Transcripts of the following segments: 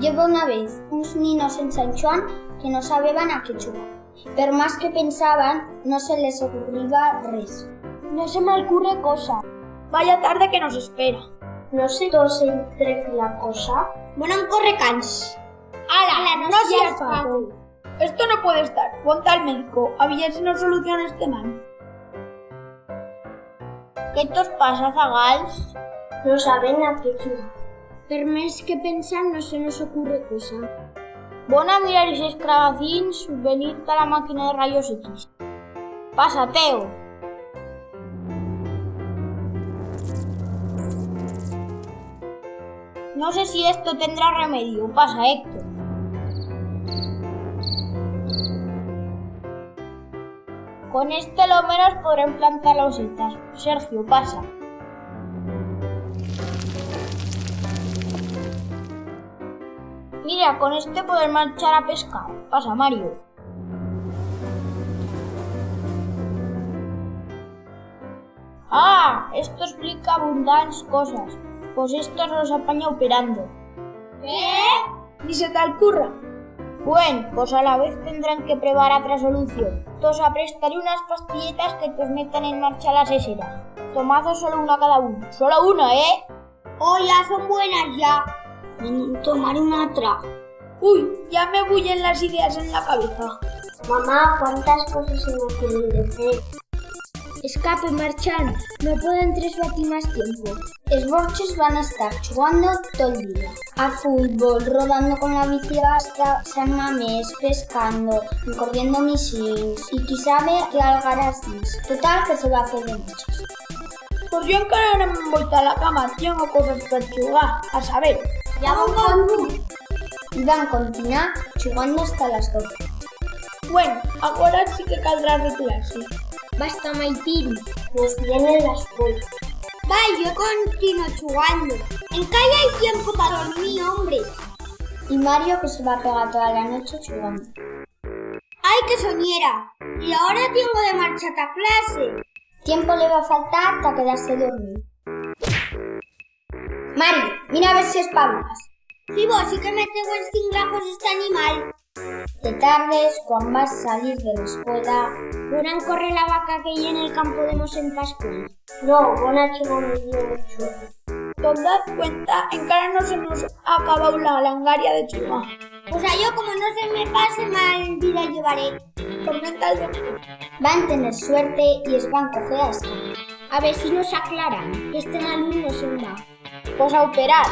Lleva una vez uns ninos en San Juan que no sabían a qué jugar. Pero más que pensaban, no se les ocurría res. No se me ocurre cosa. Vaya tarde que nos espera. No sé dos entre la cosa. Bueno, corre cans. ¡Hala! ¡No, seas faco! Esto no puede estar. Ponte al médico. A ver si nos soluciona este mal. ¿Qué te os pasa, Zagals? No saben a qué jugar. Per més que pensar no se nos ocurre cosa. Bon a mirar esos cravacins venir a la máquina de rayos X. Pasa, Teo. No sé si esto tendrá remedio. Pasa, Héctor. Con este lo menos podré implantar losetas. Sergio, pasa. Mira, con este poder marchar a pescar. Pasa, Mario. Ah, esto explica abundantes cosas. Pues estos los apaña operando. ¿Qué? Ni se te ocurra. Bueno, pues a la vez tendrán que probar otra solución. Tos aprestaré unas pastilletas que te metan en marcha las eseras. Tomazo solo una cada uno. Solo una, ¿eh? Oh, ya son buenas ya. Tomaré una otra. Uy, ya me bullen las ideas en la cabeza. Mamá, ¿cuántas cosas se me ocurren hacer? Escape, marchand. No pueden tres batir más tiempo. Los borches van a estar jugando todo el día. A fútbol, rodando con la bici hasta San Mamés, pescando, corriendo misins y qui sabe que algarás más. Total que se va a hacer de muchas. Pues yo encara no me he vuelto a la cama. Tengo cosas para jugar. A saber. Ya van con tú. Y van continuar hasta las 12. Bueno, ahora sí que caldrá retirarse. Basta, Maitín. Pues vienen las puertas. Va, yo continuo jugando. En calle hay tiempo para dormir, hombre. Y Mario que se va a pegar toda la noche jugando. ¡Ay, qué soñera! Y ahora tengo de marchar a clase. Tiempo le va a faltar para quedarse dormido. Mario, mira a ver si espabilas. Sí, vos sí que me tengo en cinglajos este animal. De tardes, cuando vas a salir de la escuela... ¿Podrán correr la vaca que hay en el campo de Mosén Pascual? No, bona chulo mucho. ¿Te das cuenta? En cara no se nos ha acabado la langaria de chuma. O sea, yo como no se me pase mal vida llevaré. Tormenta el doctor. Van a tener suerte y es van a coger a ver si nos aclaran que este malú no se va. Pues a operar.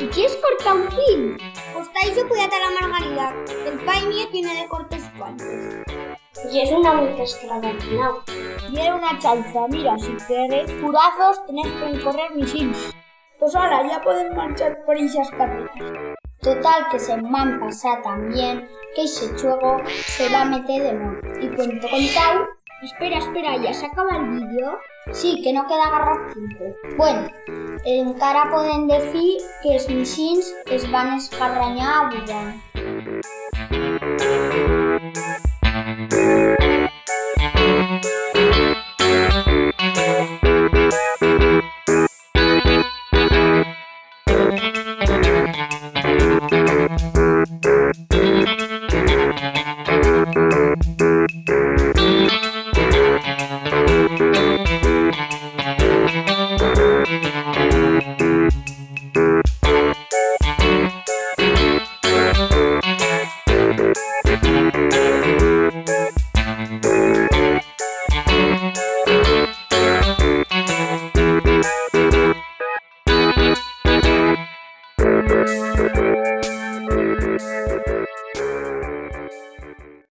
¿Y quieres cortar un pin? Pues tal yo atar a Margarida. El pai mío tiene de cortes cuantos. Y es una muy al final. Y era una chanza. Mira, si quieres curazos, tenés que correr misins. Pues ahora ya pueden marchar por esas carreras. Total que se van pasar también que ese juego se va a meter de nuevo. Y cuento contado, Espera, espera, ¿ya se acaba el vídeo? sí, que no queda agarrar tiempo. Bueno, en cara pueden decir que es misins es van a escarrañar a